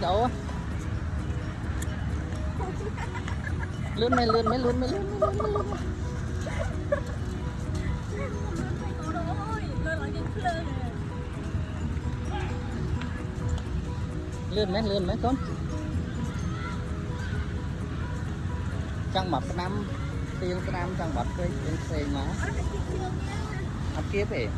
chỗ lướt mày lướt mấy lướt mấy lướt mấy, lướt mày lướt mấy. Lướt mấy con. Chẳng mập năm tiền năm chẳng mập cái tiền xe mà ăn kia vậy